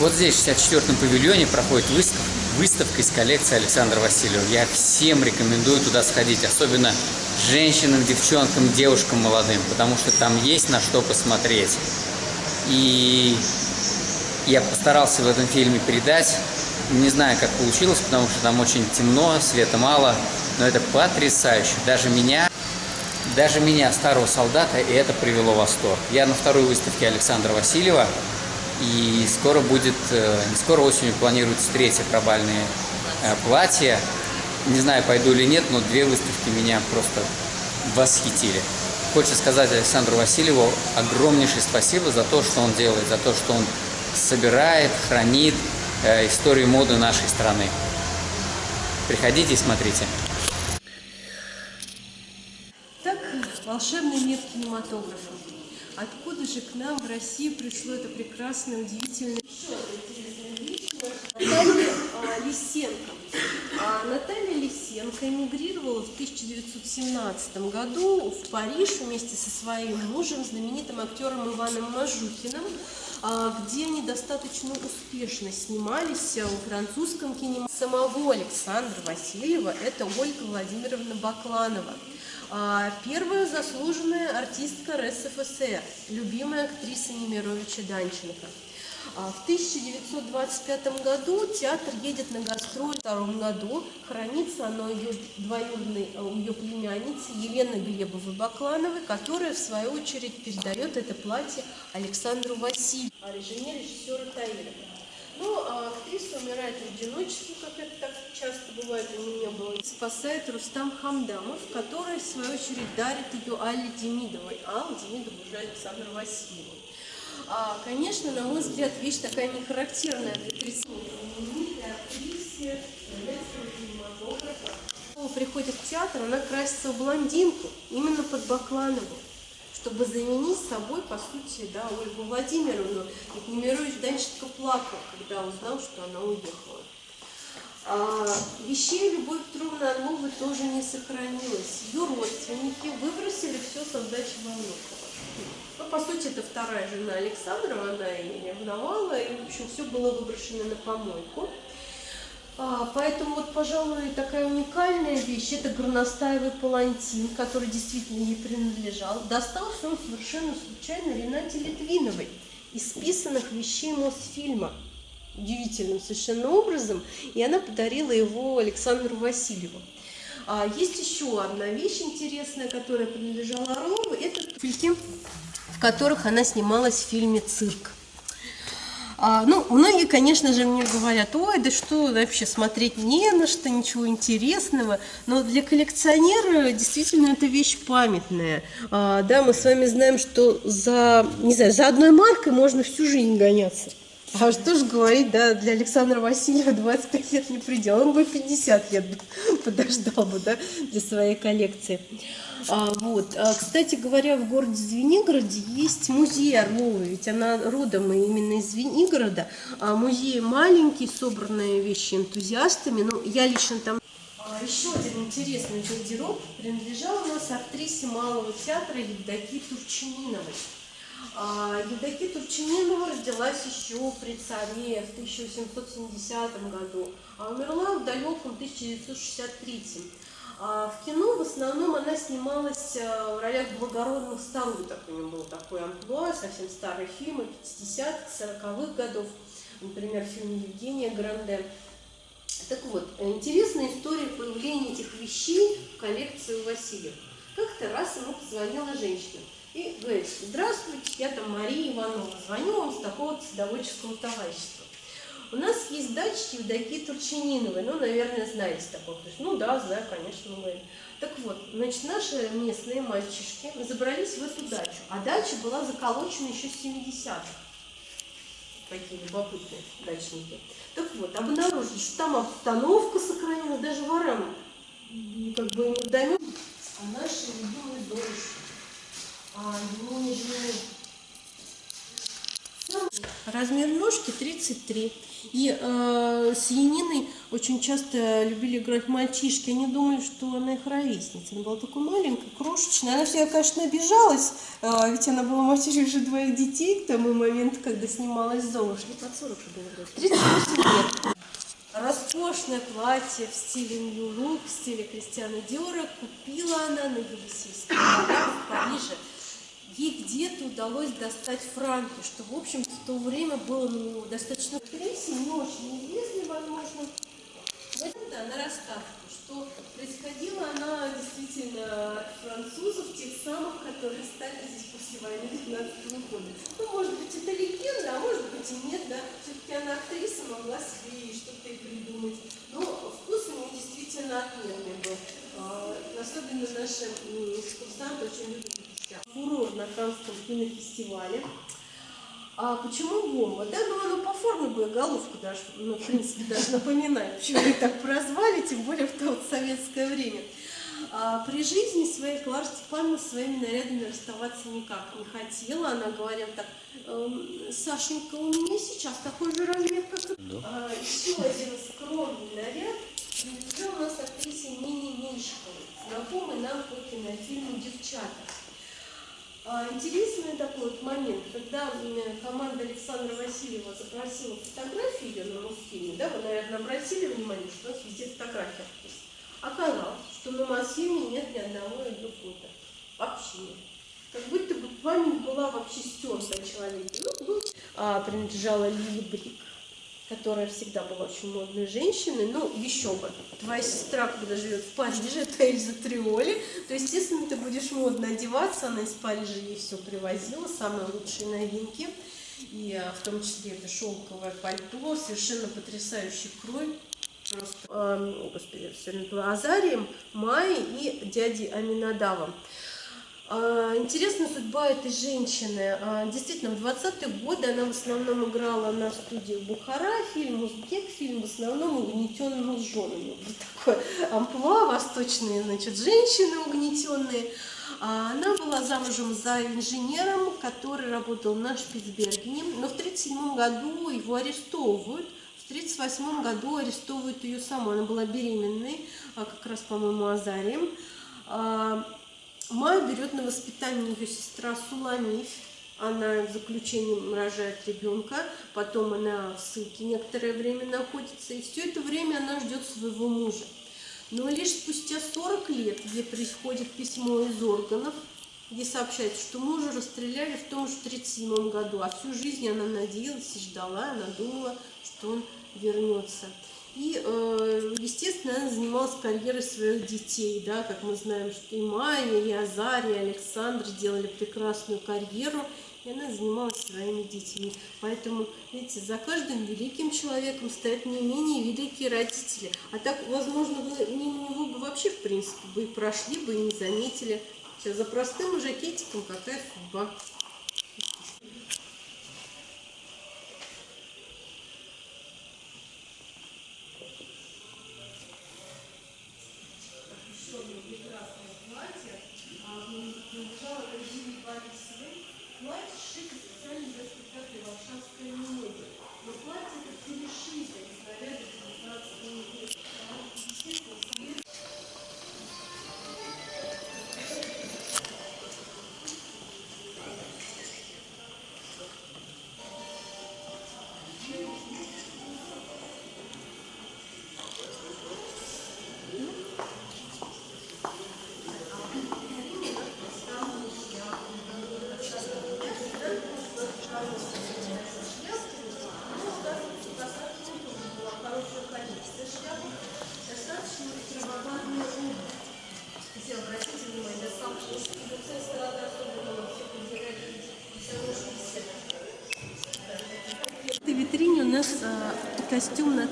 Вот здесь, в 64-м павильоне, проходит выставка, выставка из коллекции Александра Васильева. Я всем рекомендую туда сходить, особенно женщинам, девчонкам, девушкам молодым, потому что там есть на что посмотреть. И я постарался в этом фильме передать. Не знаю, как получилось, потому что там очень темно, света мало, но это потрясающе. Даже меня, даже меня, старого солдата, и это привело в восторг. Я на второй выставке Александра Васильева, и скоро будет, э, не скоро осенью планируется третье пробальное э, платье. Не знаю, пойду или нет, но две выставки меня просто восхитили. Хочется сказать Александру Васильеву огромнейшее спасибо за то, что он делает, за то, что он собирает, хранит э, историю моды нашей страны. Приходите и смотрите. Так, волшебный мир кинематографа. Откуда же к нам в Россию пришло это прекрасное, удивительное... Еще интересная личность. Наталья а, Лисенко. А Наталья Лисенко эмигрировала в 1917 году в Париж вместе со своим мужем, знаменитым актером Иваном Мажухиным, а, где они достаточно успешно снимались в французском кинематографе. Самого Александра Васильева это Ольга Владимировна Бакланова. А, первая заслуженная артистка РСФСР, любимая актриса Немировича Данченко. А, в 1925 году театр едет на гастроль. В втором году хранится оно ее двоюродной, а, у ее племянницы Елены Глебовой-Баклановой, которая, в свою очередь, передает это платье Александру Васильеву, а режиссера Таирова. Ну, а актриса умирает в одиночестве, как это так часто бывает у меня было. Спасает Рустам Хамдамов, который, в свою очередь, дарит ее Алле Демидовой. Алла Демидова уже Александр Васильеву. А, конечно, на мой взгляд, вещь такая нехарактерная для актрисы. приходит в театр, она красится в блондинку, именно под Бакланову чтобы заменить собой, по сути, да, Ольгу Владимировну. И Немирович Данченко плакал, когда узнал, что она уехала. А, вещей Любовь Петровны Орловой тоже не сохранилось. Ее родственники выбросили все с отдачи Волнухова. Ну, по сути, это вторая жена Александра, она ее ревновала, и, в общем, все было выброшено на помойку. А, поэтому вот, пожалуй, такая уникальная вещь – это горностаевый палантин, который действительно ей принадлежал. Достался он совершенно случайно Ренате Литвиновой из списанных вещей Мосфильма удивительным совершенно образом, и она подарила его Александру Васильеву. А есть еще одна вещь интересная, которая принадлежала Орлову, это фильки, в которых она снималась в фильме «Цирк». А, ну, многие, конечно же, мне говорят, ой, да что вообще смотреть не на что, ничего интересного. Но для коллекционера действительно это вещь памятная. А, да, мы с вами знаем, что за, не знаю, за одной маркой можно всю жизнь гоняться. А что же говорить, да, для Александра Васильева 25 лет не предел, он бы 50 лет подождал бы, да, для своей коллекции. А, вот. А, кстати говоря, в городе Звенигороде есть музей Орловой, ведь она родом именно из Звенигорода. А музей маленький, собранные вещи энтузиастами, ну, я лично там... А, еще один интересный гардероб принадлежал у нас актрисе Малого театра Евдокии Турчининовой. А, Евдокия Турчининова родилась еще при царе в 1870 году, а умерла в далеком 1963. А в кино в основном она снималась э, в ролях благородных старух, так у нее был такой амплуа, совсем старые фильмы 50-х, 40-х годов, например, фильм Евгения Гранде. Так вот, интересная история появления этих вещей в коллекции у Васильева. Как-то раз ему позвонила женщина и говорит, здравствуйте, я там Мария Иванова, звоню вам с такого садоводческого товарищества. У нас есть дача Евдокии Турчининовой, ну, наверное, знаете такого. Ну да, знаю, конечно, мы. Так вот, значит, наши местные мальчишки забрались в эту дачу, а дача была заколочена еще с 70-х. Такие любопытные дачники. Так вот, обнаружили, что там обстановка сохранена, даже ворам как бы не вдомек, а наши любимые дорожки а, его не жены. А размер ножки 33. И э, с Яниной очень часто любили играть мальчишки. Они думали, что она их ровесница. Она была такой маленькая, крошечная. Она всегда, конечно, обижалась, э, ведь она была матерью уже двоих детей к тому моменту, когда снималась «Золушка». Под 40 же было вроде. 38 лет. Роскошное платье в стиле Нью Лук, в стиле Кристиана Диора купила она на Елисейском в Париже. Ей где-то удалось достать франки, что, в общем-то, в то время было ну, достаточно рейсе, не очень известный, возможно. Это она рассказывала, что происходила она действительно от французов, тех самых, которые стали здесь после войны 19 года. Ну, может быть, это легенда, а может быть и нет, да. Все-таки она актриса, могла себе что-то и придумать. Но вкус у нее действительно отменный был. А, Особенно наши экскурсанты очень любят на Каннском кинофестивале. А почему бомба? Да, ну оно по форме боеголовку даже, ну, в принципе, даже напоминает, почему ее так прозвали, тем более в то вот советское время. А при жизни своей Клара Степановна своими нарядами расставаться никак не хотела. Она говорила так, «Эм, Сашенька, у меня сейчас такой же размер, как и Да. а, еще один скромный наряд принадлежал у нас актрисе Нине Меньшиковой, знакомой нам по кинофильму «Девчата». А, Интересный такой вот момент, когда команда Александра Васильева запросила фотографии ее на Мосфильме, да, вы, наверное, обратили внимание, что у нас везде фотографии актрисы. Оказалось, что на Мосфильме нет ни одного ее фото. Вообще нет. Как будто бы память была вообще стерта о человеке. Ну, был, а, принадлежала Лили Брик, которая всегда была очень модной женщиной. Ну, еще бы. Твоя сестра, когда живет в Париже, это Эльза Триоли, то, естественно, ты будешь модно одеваться. Она из Парижа ей все привозила, самые лучшие новинки. И а, в том числе это шелковое пальто, совершенно потрясающий крой. Просто, эм, господи, все напила, Азарием, Майей и дядей Аминадавом. А, Интересная судьба этой женщины. А, Действительно, в 20-е годы она в основном играла на студии Бухара, фильм «Узбек», фильм в основном угнетенным женами. Вот такое амплуа, восточные, значит, женщины угнетенные. А Она была замужем за инженером, который работал на Шпицбергене, но в 1937 году его арестовывают. В 1938 году арестовывают ее саму. Она была беременной, как раз, по-моему, Азарием. Берет на воспитание ее сестра Суламиф. Она в заключении рожает ребенка, потом она в ссылке некоторое время находится, и все это время она ждет своего мужа. Но лишь спустя 40 лет ей приходит письмо из органов, где сообщается, что мужа расстреляли в том же 1937 году, а всю жизнь она надеялась и ждала, она думала, что он вернется. И, э, естественно, она занималась карьерой своих детей, да, как мы знаем, что и Майя, и Азария, и Александр делали прекрасную карьеру, и она занималась своими детьми. Поэтому, видите, за каждым великим человеком стоят не менее великие родители. А так, возможно, вы мимо него бы вообще, в принципе, бы и прошли, бы и не заметили. Всё, за простым жакетиком какая судьба.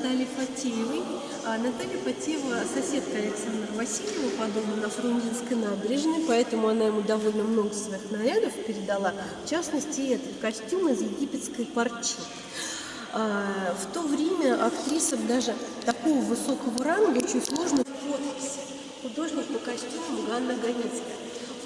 Натальи Фатеевой. А, Наталья Фатеева соседка Александра Васильева по дому на Фрунзенской набережной, поэтому она ему довольно много своих нарядов передала. В частности, этот костюм из египетской парчи. А, В то время актрисам даже такого высокого ранга очень сложно в подписи. Художник по костюмам Ганна Ганицкая.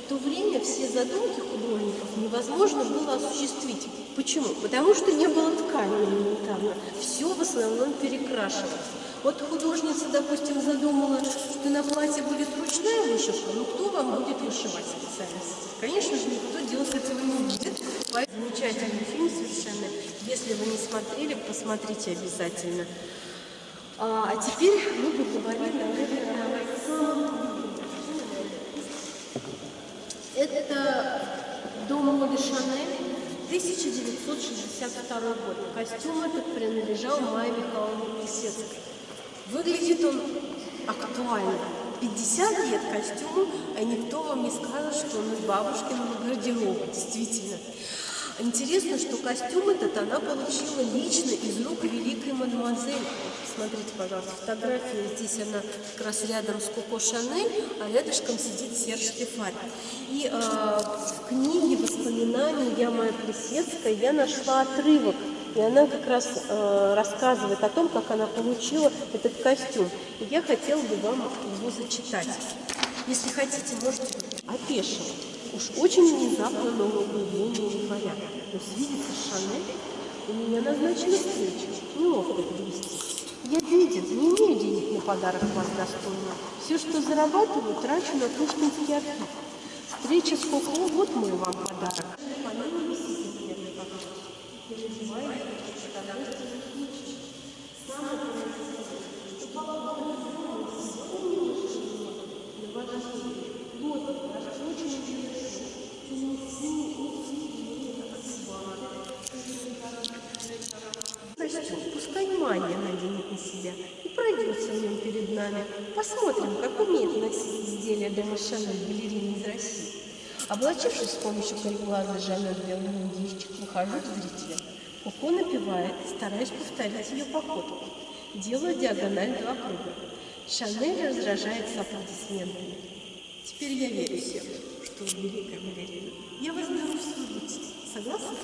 В то время все задумки художников невозможно было осуществить. Почему? Потому что не было ткани элементарно. Все в основном перекрашивалось. Вот художница, допустим, задумала, что на платье будет ручная вышивка, ну кто вам будет вышивать специально? Конечно же, никто делать этого не будет. Замечательный фильм совершенно. Если вы не смотрели, посмотрите обязательно. А, а теперь мы поговорим, наверное, о самом Это дом моды Шанель, 1962 год. Костюм этот принадлежал Майе Михайловне Плесецкой. Выглядит он актуально. 50 лет костюму, а никто вам не скажет, что он из бабушкиного гардероба. Действительно. Интересно, что костюм этот она получила лично из рук великой мадемуазель. Смотрите, пожалуйста, фотография. Здесь она как раз рядом с Коко Шанель, а рядышком сидит Серж Стефарь. И э, в книге воспоминаний «Я моя Плесецкая» я нашла отрывок и она как раз э, рассказывает о том, как она получила этот костюм. И я хотела бы вам его зачитать. Если хотите, можете опешить. Уж очень внезапно новое появление января. Но свидится Шанель, у меня назначена встреча. Неловко вести. Я виден, не имею денег на подарок вас достойно. Все, что зарабатываю, трачу на Пушкинский архив. Встреча с Коко, вот мой вам подарок. На себя и пройдется в нем перед нами. Посмотрим, как умеет носить изделия дома Шанель балерины из России. Облачившись с помощью кореглаза Жанет белый мундирчик, выхожу к зрителям. Коко напевает, стараясь повторить ее походку. Делаю диагональ два круга. Шанель раздражается аплодисментами. Теперь я верю всем, что великая балерина. Я вас беру в свою Согласны?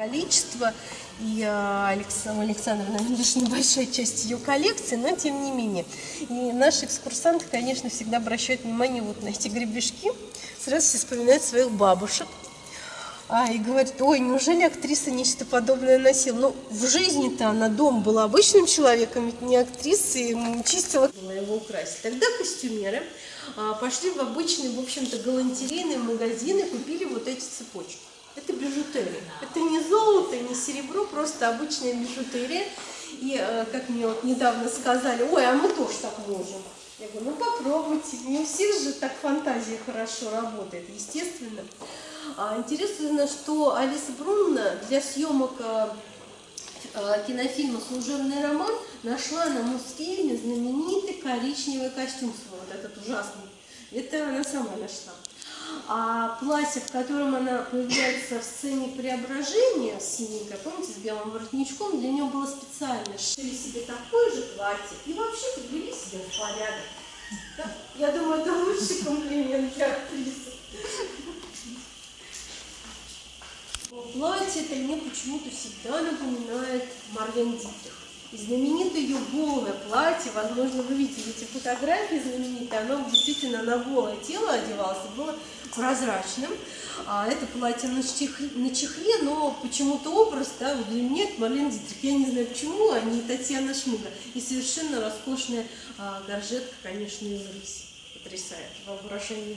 Количество, и Александра Александровна лишь небольшая часть ее коллекции, но тем не менее. И наши экскурсанты, конечно, всегда обращают внимание вот на эти гребешки. Сразу все вспоминают своих бабушек. А, и говорит, ой, неужели актриса нечто подобное носила? Ну, в жизни-то она дом была обычным человеком, ведь не актриса, и чистила. Его украсить. Тогда костюмеры а, пошли в обычный, в общем-то, галантерейный магазин и купили вот эти цепочки. Это бижутерия. Это не золото, не серебро, просто обычная бижутерия. И, а, как мне вот недавно сказали, ой, а мы тоже так можем. Я говорю, ну попробуйте, не у всех же так фантазия хорошо работает, естественно. А, интересно, что Алиса Брунна для съемок а, а, кинофильма «Служебный роман» нашла на Мосфильме знаменитый коричневый костюм свой, вот этот ужасный. Это она сама нашла. А платье, в котором она появляется в сцене преображения, синенькое, помните, с белым воротничком, для нее было специально. Шили себе такое же платье и вообще привели себя в порядок. Я думаю, это лучший комплимент для актрисы. Платье это мне почему-то всегда напоминает Марлен Дитрих. И знаменитое ее голое платье, возможно, вы видели эти фотографии знаменитые, оно действительно на голое тело одевалось, было прозрачным. А это платье на чехле, на чехле но почему-то образ, да, вот для меня это Марлен Дитрих. Я не знаю почему, а не Татьяна Шмига. И совершенно роскошная а, горжетка, конечно, из рыси. Потрясает воображение.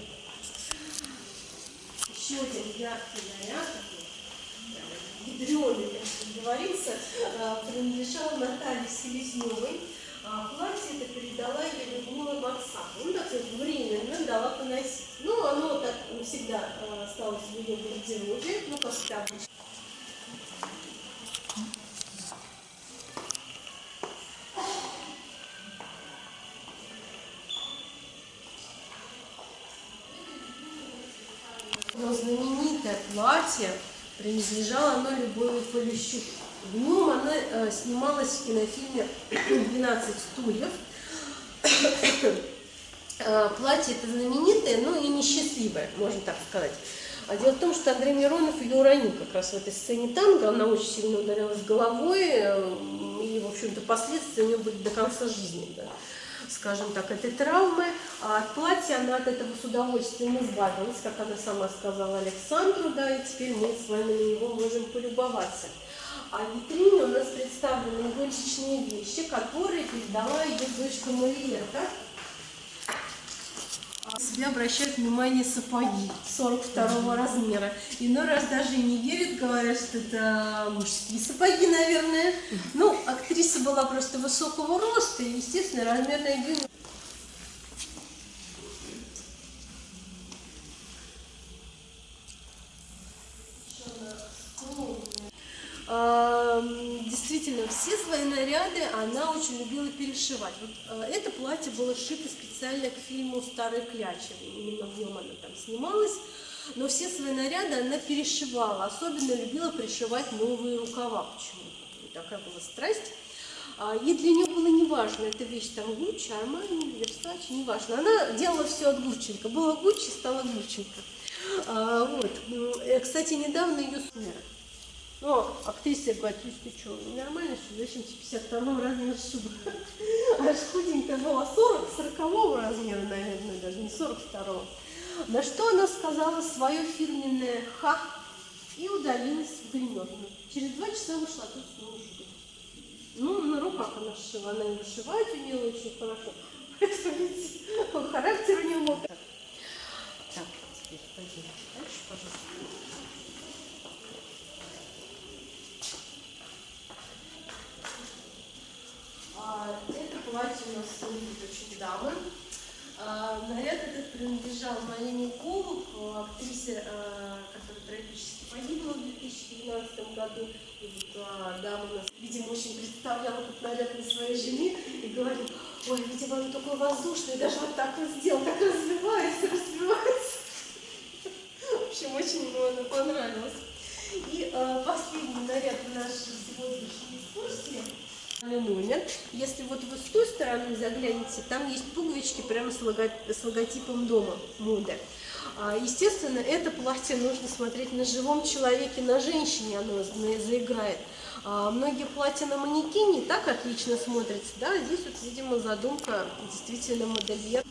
Еще один яркий наряд, ядреный, как говорится, а, принадлежал Наталье Селезневой. А платье это передала ей Людмила Марсак. Ну, так сказать, временно дала поносить. Ну, оно так всегда а, осталось в ее гардеробе, ну, обычно. Но знаменитое платье принадлежало оно Любови Полищук. В нем она снималась в кинофильме «12 стульев». э, платье это знаменитое, но и несчастливое, можно так сказать. А дело в том, что Андрей Миронов ее уронил как раз в этой сцене танго. Она очень сильно ударилась головой, э, и, в общем-то, последствия у нее были до конца жизни. Да. Скажем так, этой травмы. А от платья она от этого с удовольствием избавилась, как она сама сказала Александру, да, и теперь мы с вами на него можем полюбоваться. А в витрине у нас представлены его личные вещи, которые передала ее дочка Мариетта. Себе обращают внимание сапоги 42 размера. Иной раз даже не верят, говорят, что это мужские сапоги, наверное. Ну, актриса была просто высокого роста, и, естественно, размерная длина А, м, Свои наряды она очень любила перешивать. Вот, э, это платье было сшито специально к фильму «Старый кляча». Именно в нем она там снималась. Но все свои наряды она перешивала. Особенно любила пришивать новые рукава почему-то. Вот Такая была страсть. А, И для нее было неважно, эта вещь там Гуччи, Армани, Версачи, неважно. Она делала все от Гучченко. Было Гуччи, стало Гучченко. А, Вот. Э, Кстати, недавно ее смерть. Но актриса говорит, Люсь, ты что, нормально, что зачем тебе 52 размера шуба? Аж худенькая была 40, 40 размера, наверное, даже не 42 На что она сказала свое фирменное «ха» и удалилась в гримерную. Через два часа вышла тут снова шуба. Ну, на руках она сшила, она и вышивать умела очень хорошо. Характер у нее мог. Так, теперь пойдем дальше, пожалуйста. А, Это платье у нас выглядит очень дамы. А, Наряд этот принадлежал Марине Голуб, э, актрисе, э, которая трагически погибла в 2012 году. И вот а, дама нас, видимо, очень представляла этот наряд на своей жене и говорит, ой, видимо, он такой воздушный, даже вот так вот сделал, так развивается, развивается. В общем, очень ему она понравилась. И э, последний наряд нашей сегодняшней экскурсии номер. Если вот вы с той стороны заглянете, там есть пуговички прямо с, лого- с логотипом дома моды. А, Естественно, это платье нужно смотреть на живом человеке, на женщине оно за- заиграет. А, Многие платья на манекене так отлично смотрятся, да, здесь вот, видимо, задумка действительно модельер.